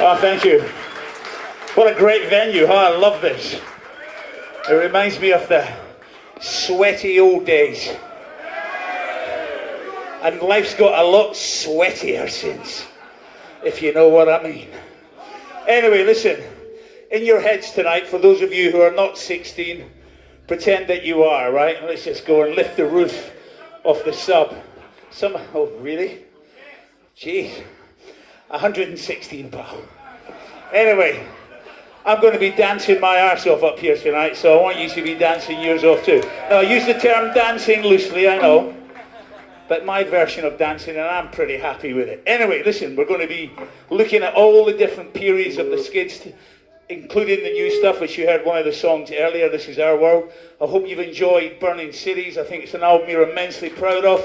Oh, thank you. What a great venue, huh? I love this. It reminds me of the sweaty old days. And life's got a lot sweatier since, if you know what I mean. Anyway, listen, in your heads tonight, for those of you who are not 16, pretend that you are, right? Let's just go and lift the roof off the sub. Some, oh, really? Jeez. 116 pal. Anyway, I'm going to be dancing my arse off up here tonight, so I want you to be dancing yours off too. Now, I use the term dancing loosely, I know, but my version of dancing, and I'm pretty happy with it. Anyway, listen, we're going to be looking at all the different periods of the skids, including the new stuff, which you heard one of the songs earlier, This Is Our World. I hope you've enjoyed Burning Cities. I think it's an album you're immensely proud of.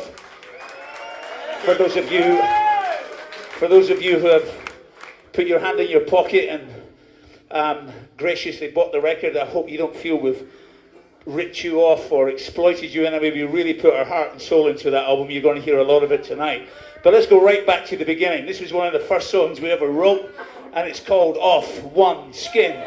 For those of you for those of you who have put your hand in your pocket and um, graciously bought the record, I hope you don't feel we've ripped you off or exploited you in a way. We really put our heart and soul into that album. You're going to hear a lot of it tonight. But let's go right back to the beginning. This was one of the first songs we ever wrote, and it's called Of One Skin.